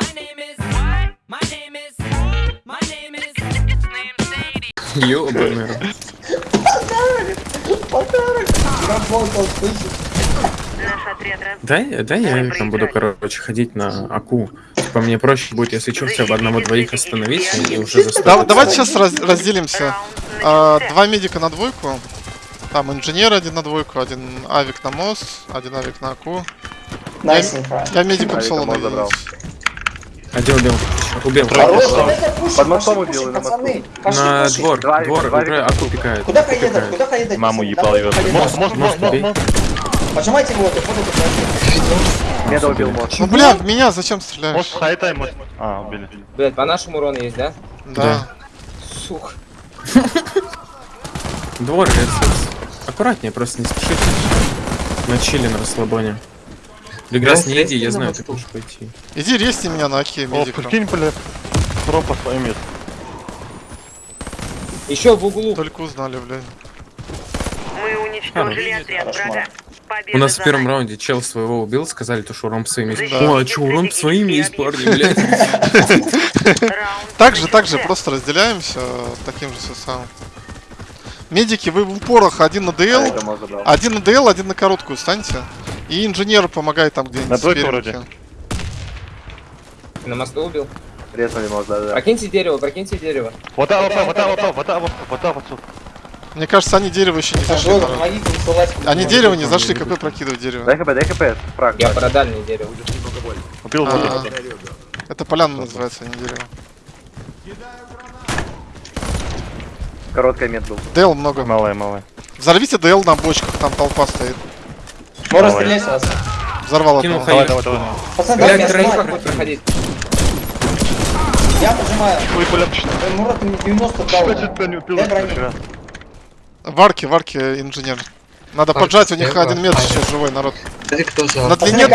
My name is. My name is. My name is. Ёбаный. Работал, слышишь? Дай, дай я там буду, короче, ходить на АКУ. Типа мне проще будет, если что, все в одного-двоих остановить и уже Да- заставить. давайте сейчас раз- разделимся. А, два медика на двойку. Там инженер один на двойку, один авик на мост, один авик на аку. Найсненько. Я медиком Авика соло мост Один убил. Убил. Хорош, давайте пушим, Под мостом пошли убил пушим, на пацаны. Пошли На пушим. двор, Два двор, два уже. АКУ пикает. Куда пикает. Куда поедет? Маму ебал поедет. Мост, мост, мост, мост, мост. Пожимайте его, ты вот это Меда убил мост. Ну бля, в меня зачем стреляешь? Мост, хайтай, мост. А, убили. Блять, по нашему урон есть, да? Да. Сука. Двор, рецепс. Аккуратнее, просто не спешите. На чили, на расслабоне. Регресс, не иди, я знаю, ты можешь пойти. Иди резни меня на аке О, прикинь, бля. Про по своим месту. Еще в углу. Только узнали, блядь. Мы уничтожили отряд врага. Победа У нас в первом раунде чел своего убил, сказали, то, что урон своим есть. Да. О, а чё, урон своим есть, парни, блядь. Так же, так же, просто разделяемся таким же составом. Медики, вы в упорах один на ДЛ, забрал. один на ДЛ, один на короткую станьте. И инженер помогает там где-нибудь На двойку вроде. На мосту убил. Резнули мост, да, да. Прокиньте дерево, прокиньте дерево. Вот так, вот так, вот так, вот так, вот так, вот так, вот так. Мне кажется, они дерево еще не зашли. Помогите. Они дерево не зашли, какой прокидывать дерево? Дай хп, дай хп. Фраг. Я про дальнее дерево. Убил А, вот Это поляна называется, а не дерево. Короткая мед был. ДЛ много. Малая, малая. Взорвите ДЛ на бочках, там толпа стоит. Можно стрелять вас. Взорвал Кинул одного. Давай, давай, давай. Пацаны, снимать. будет проходить. Я поджимаю. Ой, бля. Эй, Мурат, мне 90 дал. Варки, варки, инженер. Надо поджать, у них один метр сейчас живой народ. На длине,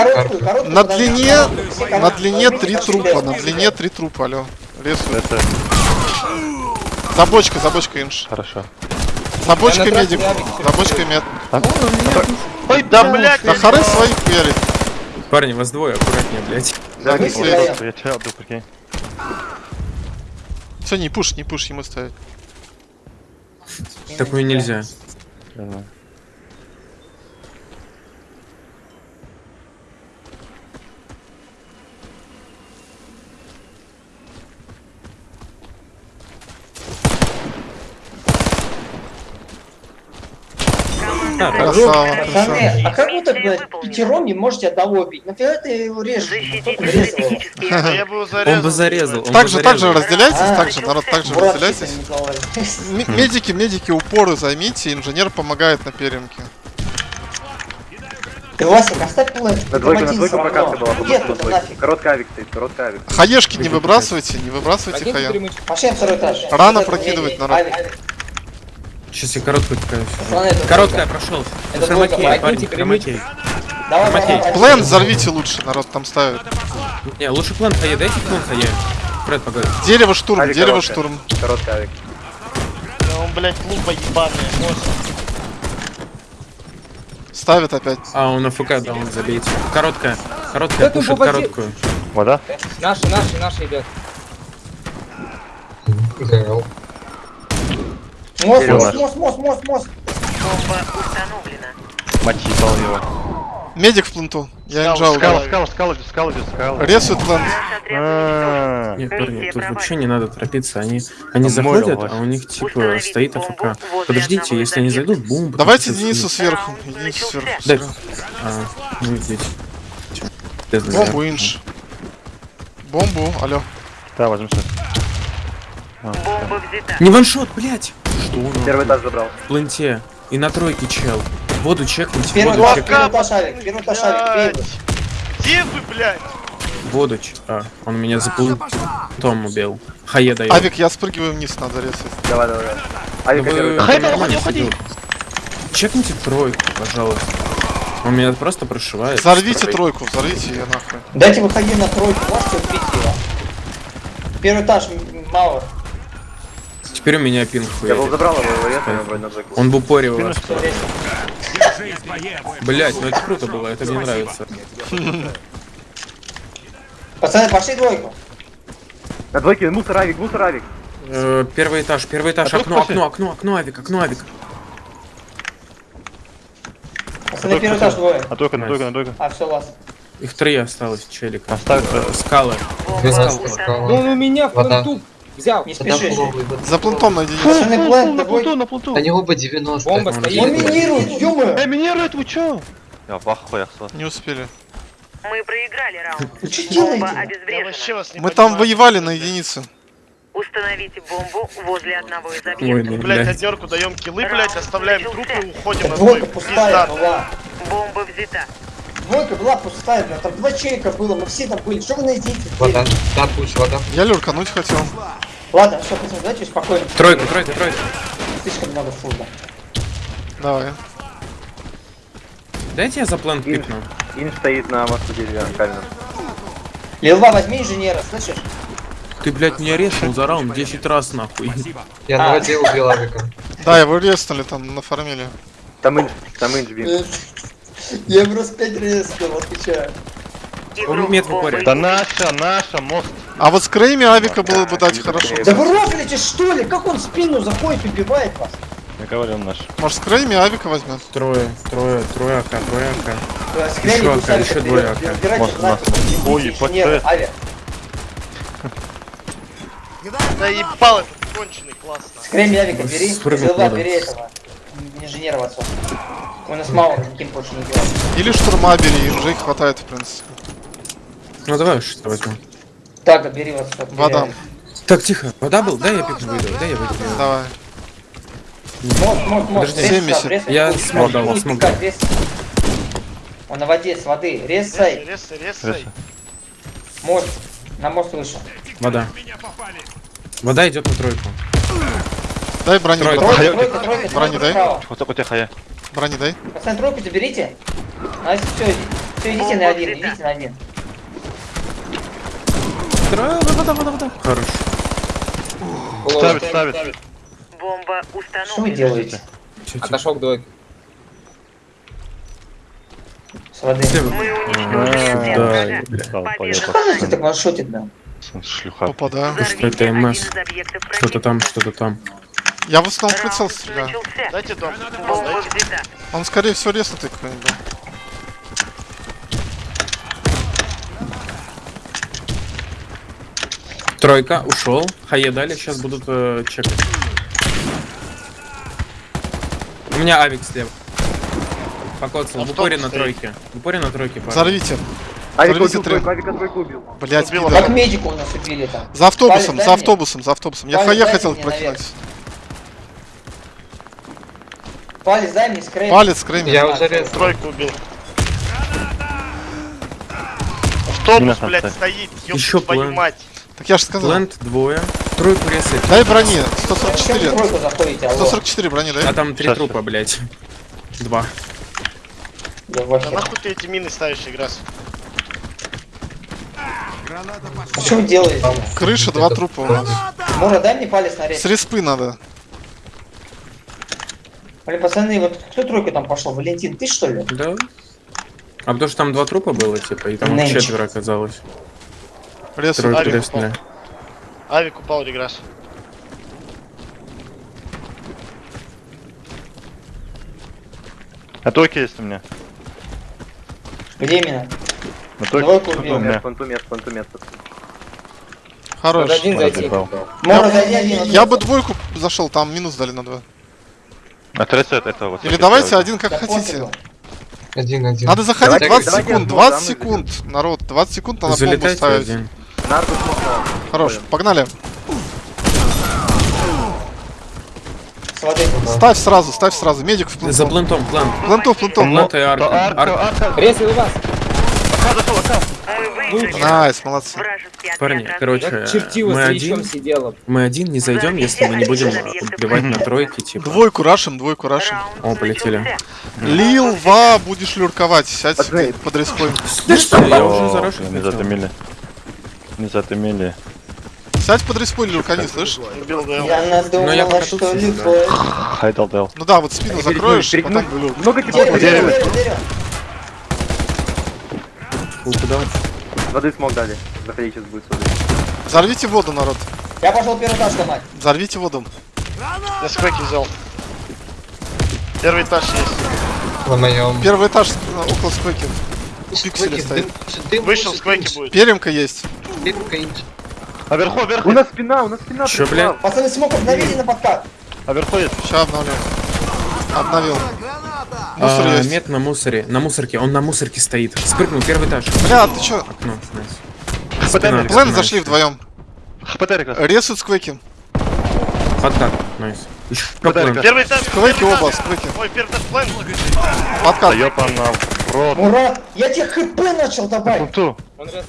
на длине, на длине три трупа, на длине три трупа, алло. Рисует. Это За бочкой, за бочкой инж. хорошо. За бочкой медик, за бочкой мед. Ой, да, блядь! Да хоры своих хуярит. Парни, вас двое, аккуратнее, блядь. Да, не. Я тебя отдал, прикинь. Все, не пуш, не пуш, ему ставить. Такую нельзя. Знаю. Красава, красава. Пацаны, а как вы так, блядь, пятером не можете одного убить? Нафига ты его режешь? Стратегические Он бы зарезал. он Так же, так же разделяйтесь, так же, народ, так же разделяйтесь. Медики, медики, упоры займите, инженер помогает на перемке. Ты, Васик, оставь план. На двойку, на двойку прокатка была. Тут двойку. нафиг? Короткая авик стоит, короткая авик. Хаешки не выбрасывайте, не выбрасывайте Прокиньте хая. перемычку. Пошли на второй этаж. Рано Это прокидывать, народ. Сейчас я короткую это Короткая прошел. Это Хромакей, парни, прокиньте хромакей. Давай. Плен взорвите лучше, народ там ставит. Не, лучше план хае, дайте план хае. Фред, погоди. Дерево штурм, Авик дерево короткая. штурм. Короткая авик. Ставит опять. А, он АФК, да, он забейте. Короткая. Короткая, Да ты пушит короткую. Вода? Наши, наши, наши идет. Мост, мост, мост, мост, мост, мост. Бомба установлена. Мать ебал его. Медик в пленту. Я инжал. Скала, скала, скала, скала, идет, скала. Ресует плент. Нет, парни, тут вообще не надо торопиться. Они, они заходят, а у них типа стоит АФК. Подождите, если они зайдут, бум. Давайте Денису сверху. Денису сверху. Да. А, ну. Без Бомбу инж. Бомбу, алло. Да, возьму сейчас. Бомба взята. Не ваншот, блять! Что он? Первый этаж забрал. В пленте. И на тройке чел. Воду чекните, Первый воду чекните. первый авик, первый этаж, авик, первый. Воду ч... А, он меня за Том убил. Хае дает. Авик, я спрыгиваю вниз, надо резать. Давай, давай, давай. Ну Авика первый вы-. Хай, нормально сидел. Чекните тройку, пожалуйста. Он меня просто прошивает. Взорвите тройку, взорвите ее нахуй. Дайте выходи на тройку, можете убить его? Первый этаж, мало. Теперь у меня пинг Я был забрал его, его резнули, вроде на двойку. Он вас. Блять, ну это круто было, это мне нравится. Пацаны, пошли двойку. На двойке мусор авик, мусор авик. Э, Первый этаж, первый этаж, А окно, окно, окно, окно, авик, окно, авик. Пацаны, первый этаж двое. На тройку, на тройку, на тройку. А, все, вас. Их три осталось, челика. Оставь. Скалы. Ну у меня в Вода. Взял. Не спеши. За плентом на единицу. Пацаны, план, На плуту, на. Они оба 90. Бомба стоит. Он минирует, ё Эй, минирует, вы чё? Я в ахуях Не успели. Мы проиграли раунд. Вы что делаете? Мы там воевали на единице. Установите бомбу возле одного из объектов. ну, Блять, однерку даем киллы, блять, оставляем трупы и уходим на двойку. пустая Пизда. была. Бомба взята. Двойка была пустая, блядь. Там два челика было, мы все там были. Что вы найдете? Вода. Да, пусть вода. Я люркануть хотел. Ладно, все, пацаны, давайте успокоим. Тройка, тройка, тройка. Слишком много фуда. Давай. Дайте я за Инж, пикну. инж стоит на мосту деревянном каменном. Лилва, возьми инженера, слышишь? Ты, блядь, меня решил за раунд 10 раз, нахуй. Я на воде убил авика. Да, его резнули там, нафармили. Там инж, там инж бил. Я просто пять резков, отвечаю. Упоре. Да наша, наша, мост. А вот с Крейми авика было бы дать хорошо. Да вы рофлите, что ли? Как он в спину заходит и убивает вас? Я говорил наш. Может, с Крейми авика возьмет? Трое, трое, трое АК, трое АК. Еще АК, еще двое АК. Может, нас- Ой. Авик. Да ебал этот конченый, классно. С Грэмми Авика бери, надо. бери этого. Инженера в отцу. У нас мало никаким больше не делать. Или штурма бери, инжей хватает, в принципе. Ну давай что возьмем. Так, бери в отцу. бери Вода. Так, тихо. Вода был? Дай я пикну выйду. Дай я выйду. Давай. Мост, мост, мост. Подожди, Рез 70. сюда, рез. Я смог пусть смог. Он на воде, с воды. Резай. Резай, резай. Мост. На мост выше. Вода. Вода идет на тройку. Дай брони, Тройка. брат. Тройка, тройка, тройка, Брони дай. Вот так вот тихо я. Брони дай. Пацаны, тройку заберите. Настя, все, все, идите на один, идите на один. Трое, вода, вода, вода. Хорош. Ставит, ставит. Бомба Что вы установлена. делаете? Отошел к двойке. С воды. Мы А. Что так ваншотит, да? Шлюха. Попадаю. Что это МС? Что-то там, что-то там. Я в основном прицел стреляю. Дайте дом. Он, скорее всего, резнутый какой-нибудь Тройка, ушел. Хае дали, сейчас будут э, чекать. У меня авик слева. Покоцал, в упоре на тройке. В упоре на тройке, парень. Взорвите. Авик убил трем. двойку, авика двойку убил. Блять, Убила. Как медика у нас убили там. За автобусом, за автобусом, за автобусом. Я хае хотел прокинуть. Палец дай мне скрейп. Палец, Крейми. Я уже. Тройку убил. Автобус, блядь, стоит, ёб твою мать. Так я же сказал. Плент двое. Тройку резает. Дай брони. Зачем в 144. тройку заходите, алло? 144 брони, А дай. там три Сейчас, трупа, блять. Два. Да нахуй ты эти мины ставишь, играс? А Что вы делаете? Крыша, два трупа у нас. Мура, дай мне палец на рез. С респы надо. Блин, пацаны, вот кто тройку там пошел? Валентин, ты что ли? Да. А потому что там два трупа было, типа, и там их Нэнчик. четверо оказалось. Рез. Тройку Авик резнули. Авик упал, реграс. А тройки есть у меня. Где именно? На. Понту мест, понту мест. Хорош. Один зайти. Один. Я бы двойку зашел, там минус дали на два. Отрицает это вот. Или давайте один как Да хотите. Один, один. Надо заходить Давайте, 20 давайте секунд, одну, 20 да, мы секунд, народ, 20 секунд надо бомбу ставить. Смог Хорош, погнали. Ставь сразу, ставь сразу, медик в За пленту. плентом, плент. Пленту, пленту. Плент и арка. Арка, Арка. арка. Резал вас. Найс, молодцы. Парни, короче, чертила мы один, сидела. мы один не зайдем, если мы не будем убивать на тройке, типа. Двойку рашим, двойку рашим. О, полетели. начался. Лил, ва, будешь люрковать, сядь под респой. Да что, я уже зарашил. Не затымили. Не затымили. Сядь под слышь? Убил ДЛ. Я Ну, я надумала, что любовь. Хайдал дел. Ну да, вот спину закроешь, потом. Много типов. дерево, дерево, дерево. Фу, куда? Воды смог дали. Заходи, сейчас будет сюда. Взорвите воду, народ. Я пошел первый этаж ломать. Взорвите воду. Я сквеки взял. Первый этаж есть. На моем. Первый этаж около сквеки. Пиксели стоит. Вышел, сквеки будет. Перемка есть. А вверху, У нас спина, у нас спина. Пришла. блядь? Пацаны, смог обновили на подкат. А вверху есть. Сейчас обновлю. Обновил. Мусор А, есть. Мет на мусоре. На мусорке. Он на мусорке стоит. Спрыгнул, первый этаж. Бля, ты чё? Окно. Найс. Спина, Плен зашли вдвоем. ХПТ. Ресут сквеки. Подкат. Найс. Еще. Первый этаж. Первый оба, сквеки. Ой, первый этаж план. Да Подкат. ёпана в рот. Мурат, я тебе хп начал давать. Пункту. Он раз.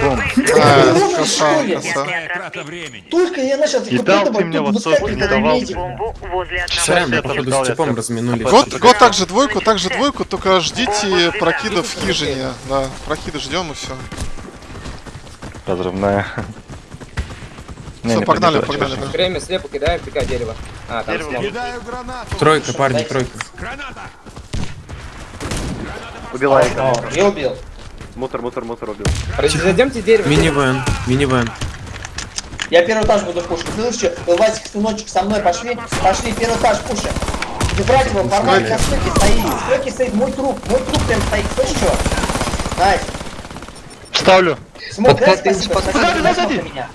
Ком. А, Ты коса, школе? коса. Только я начал И дал ты мне вот сотку, не давал. Сорян, это походу с я типом так- разминулись. Год, год также двойку, также двойку, только ждите прокидов в хижине. Да, прокиды ждем и все. Разрывная. Не, Все, не погнали, погнали. Время слепо кидаем, пика дерево. А, там Дерево. Тройка, парни, тройка. Убил Авика. О, я убил. Мусор, мусор, мусор убил. Зайдемте дерево. Минивэн, минивэн. Я первый этаж буду пушить. Слышишь, Васик, сыночек, со мной пошли. Пошли, первый этаж пуши. Ты брать его, формат на стойке стоит. Стойке стоит мой труп. Мой труп прям стоит. Слышишь что? Найс. Ставлю. Смог, дай спасибо. смог на меня.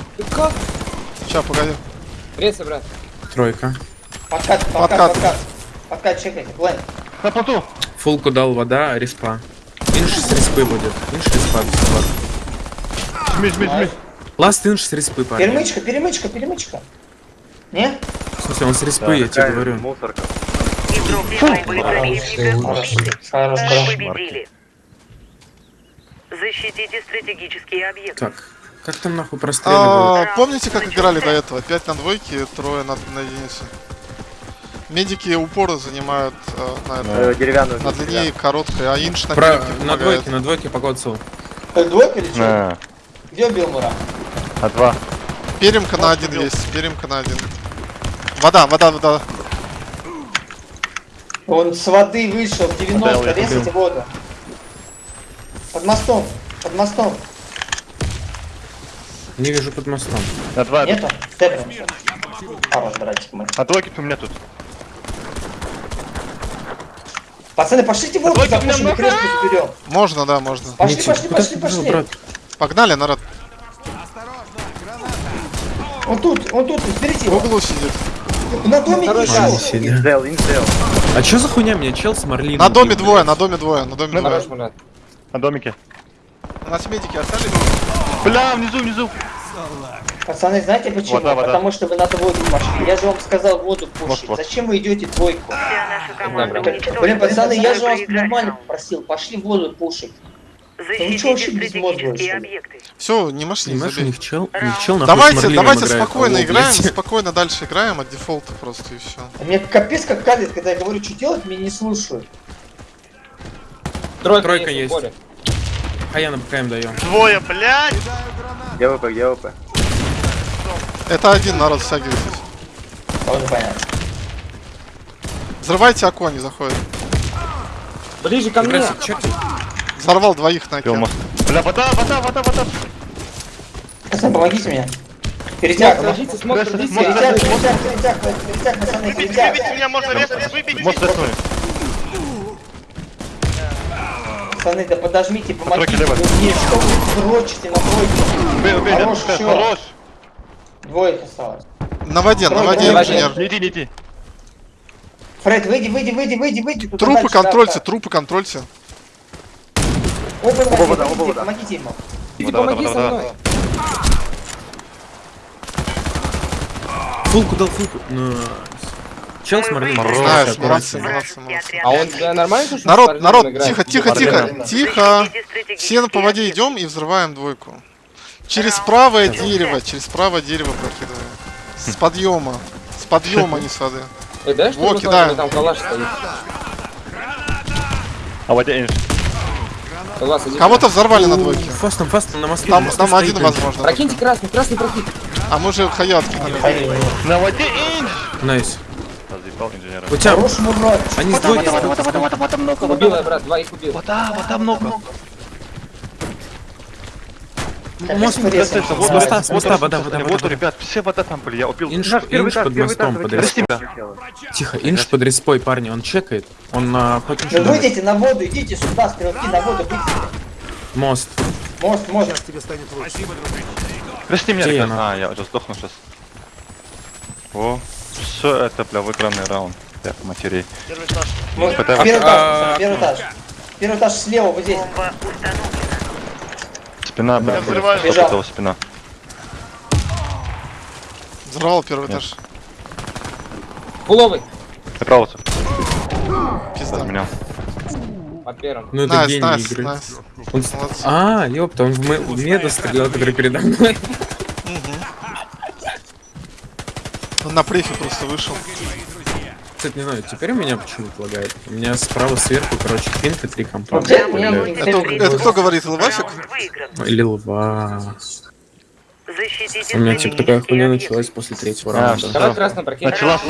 Сейчас, погоди. Пресса, брат. Тройка. Подкат, Подкат. подкат, подкат. Подкат, чекайте. Плен. На плоту. Фулку дал вода, респа. Инш с респы будет. Инш респа. бесплатно. Жми, жми, жми. Ласт инш с респы, парни. Перемычка, перемычка, перемычка. Не? В смысле, он с респы, я тебе говорю. Мусорка. Защитите стратегические объекты. Так, как там нахуй простреливают? А, помните, как играли до этого? 5 на двойке, трое на, на единицу. Медики упоры занимают э, на, это, Э, Деревянную. на длине короткой, а инш на Про... перемке На двойке, на двойке по. Ты двойка или что? Где убил Мура? А два. Перемка на один есть, перемка на один. Вода, вода, вода. Он с воды вышел в 90, Отдал, я резайте воду. Под мостом, под мостом. Не вижу под мостом. На два. Нету? Тэпнем. Хорош, братик мой. А двойки у меня тут. Пацаны, пошлите меня запушим, много. крестку заберем. Можно, да, можно. Пошли, Ничего. пошли, пошли, пошли. брат? Погнали, народ. Он тут, он тут, берите В углу сидит. На доме сидя. Инзел, инзел. А чё за хуйня меня чел с Марлином? На доме двое, на доме двое, на доме двое. На домике. У нас медики остались? Бля, внизу, внизу. Пацаны, знаете почему? Вода, вода. Потому что вы на двойку пошли. Я же вам сказал воду пушить. вот. Зачем вы идете двойку? Блин, пацаны, я же вас нормально раунд. просил. Пошли воду пушить. Все, не машли, у забей. них чел, них чел Давайте, давайте спокойно играем, спокойно дальше играем от дефолта просто и все. Мне капец как калит, когда я говорю, что делать, меня не слушают. Тройка, Тройка есть. А я на БКМ даем. Двое, блядь. Я ВП, я ВП. Это один народ стягивайтесь. Тоже понятно. Взрывайте окно, они заходят. Ближе ко мне. Взорвал двоих на мост. Бля, вода, вода, вода, вода. Пацаны, помогите мне. Перетяг, Ложите, смотрите, перетяг, перетяг, перетяг, перетяг, пацаны, перетяг. выбейте меня, можно резать, выбейте. Мост рисует. Пацаны, да подожмите, помогите. Лево. мне что вы дрочите на тройке? Убей, убей, Хорош, всё. хорош. Двоих осталось. На воде, на Тройка, воде на инженер. Не иди, не иди. Фред, выйди, выйди, выйди, выйди, выйди. Трупы дальше, да, контрольте, да. трупы контрольте. Оба воде, вода, оба вода. помогите ему. Иди, Вода, помоги вода, со вода. мной. Фулку дал, фулку. Чел с Марлином. Молодцы, молодцы, молодцы. А он нормально? Народ, народ, тихо, тихо, тихо, тихо. Все по воде объекты. идем и взрываем двойку. Через правое дерево, через правое дерево прокидываем. С подъема. С подъема, не с воды. Во, кидаем. там калаш стоит. А воде иди. Кого-то взорвали на двойке. Фастом, фастом, на мосту. Там, на там один возможно. Прокиньте красный, красный прокинь. А мы же хая откинули. На воде инш. Найс. Разъебал инженера. У тебя... Хорош мурат. Они с двойки... Убил я, брат, двоих убил. Вода, вода много. Мост Конечно, подрез- резко. с моста, моста, вода, вода, Вот, вода. ребят, все вода там были, я убил. Инш, инш под мостом, под респой. Тихо, инш под респой, парни, он чекает. Он на Да выйдите на воду, идите сюда, стрелки на воду, выйдите. Мост. Мост, можно. Прости меня, ребят. А, я уже сдохну сейчас. О, все это, бля, выигранный раунд. Так, матерей. Первый этаж. Мост. Пытаемся- Первый этаж, А, первый этаж. Первый этаж слева, вот здесь. Спина, бля, взрываю. спина. Взорвал первый Нет. этаж. Фуловый. Направо, Пизда. разменял. По первому. Ну это Найс, гений найс, игры. найс. Он. А, ёпта, он в, ме- в меда стрелял, который передо мной. Он на префе просто вышел. Кстати, не знаю, теперь у меня почему-то лагает. У меня справа сверху, короче, пинка, три компа. Это Это, это кто говорит? Раунд выигран. Или лва. Защитите У меня типа такая хуйня началась после третьего А, раунда. Давай Всё. красный прокинь. Началась.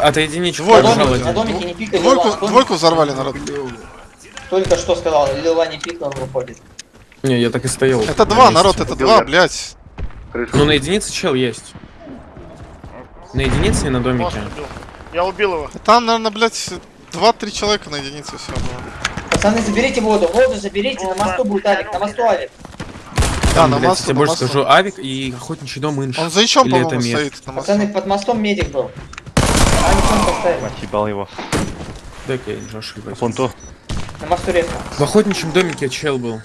От единички Двойку, пожалуй. На домике не пикай, двойку, Лила. двойку взорвали, народ. Только что сказал, Лила не пикнул, он выходит. Не, я так и стоял. Это два, месте. народ, это два, блядь. Ну на единице чел есть. На единице и на домике. убил. Я убил его. Там, наверное, блядь, два-три человека на единице все было. Пацаны, заберите воду, воду заберите, на мосту будет Алик, на мосту Алик. Да, на Блядь, я больше скажу, авик и охотничий дом инш. Он за это по-моему, стоит на массу. Пацаны, под мостом медик был. А, не сон поставили. Ебал его. Дай-ка я не ошибаюсь. Фонту. На мосту резко. В охотничьем домике чел был.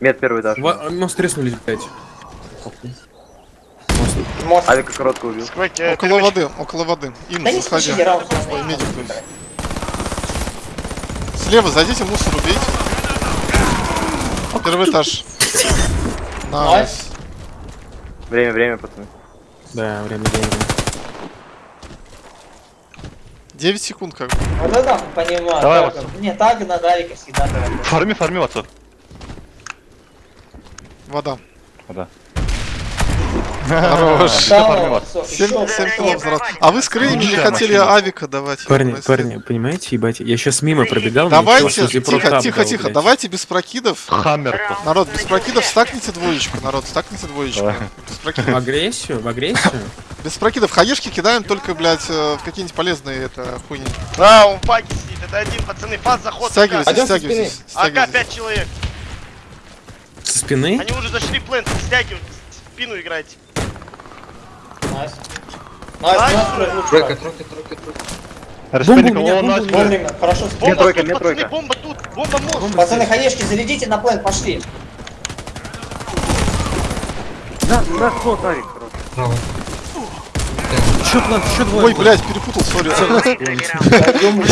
Мед первый этаж. Во- Мост треснули, блядь. Мост. Авика коротко убил. Сквайк, я Около перемещ- воды, около воды. Им Да заходи. медик. Слева, зайдите, мусор убейте. Первый этаж. Nice. Время, время, пацаны. Да, время деньги. 9 секунд как бы. Вот это понимаю. Давай, так, Не, так на Алика всегда. Фарми, фарми, отцов. Вода. Вода. Хорош. Да, фармил. всё, 7, ещё, 7 ещё. килов. А вы с Крейми не хотели авика давать? Парни, парни, понимаете, ебать, я сейчас мимо пробегал, Давайте, тихо, тихо, тихо, давайте без прокидов. Хаммер. Народ, без прокидов стакните двоечку, народ, стакните двоечку. Без В прокидов. агрессию, в агрессию? Без прокидов. Хаешки кидаем только, блядь, э, в какие-нибудь полезные это хуйни. А, он в паке сидит. Это один, пацаны. Фаз заход. Стягивайтесь, со стягивайтесь. АК. 5 человек. Со спины? Они уже зашли в плент. Стягивают. Спину играйте. Найс. Найс, Найс. Тройка, тройка, тройка, тройка. Респейник, у меня, он бомба нас... у меня. Хорошо. Бомба тройка, тут, мне пацаны, тройка. бомба тут. Бомба мост. Пацаны, хаешки, зарядите на плент, пошли. Да, да, вот, Авик, хорош. Чё план, чё двое? Ой, блядь, перепутал, сори. Я думаю,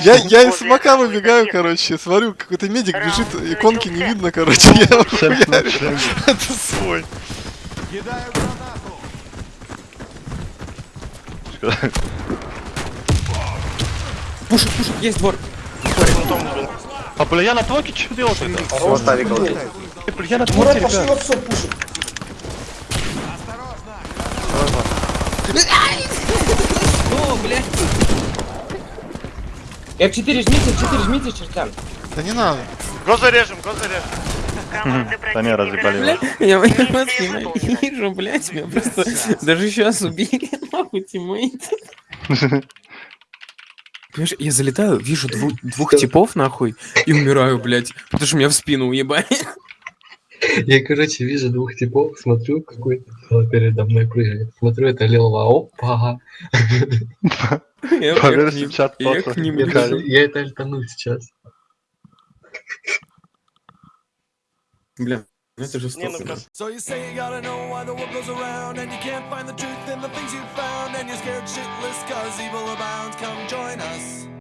я. Я из из выбегаю, короче, смотрю, какой-то медик бежит, иконки не видно, короче, я. Это свой. Пушит, пушит, есть двор. А, бля, я на твоке что это? Хорош, Вот Я на Мурат, твоке, пошли ребят. вот все пушит. F4 жмите, F4 жмите, чертям. Да не надо. Го зарежем, го зарежем. Команда Да не, разъебали его. Я, Миссия выполнена. ненавижу, блядь, меня просто даже сейчас убили, нахуй, тиммейт. Понимаешь, я залетаю, вижу дву- двух типов, нахуй, и умираю, блядь, потому что меня в спину уебали. Я, короче, вижу двух типов, смотрю, какой-то передо мной прыгает. Смотрю, это Лилова, опа. Я, к ним- чат я это альтану сейчас. Бля, ну это Не, ну So you say you gotta know why the world goes around And you can't find the truth in the things you found And you're scared shitless cause evil abounds Come join us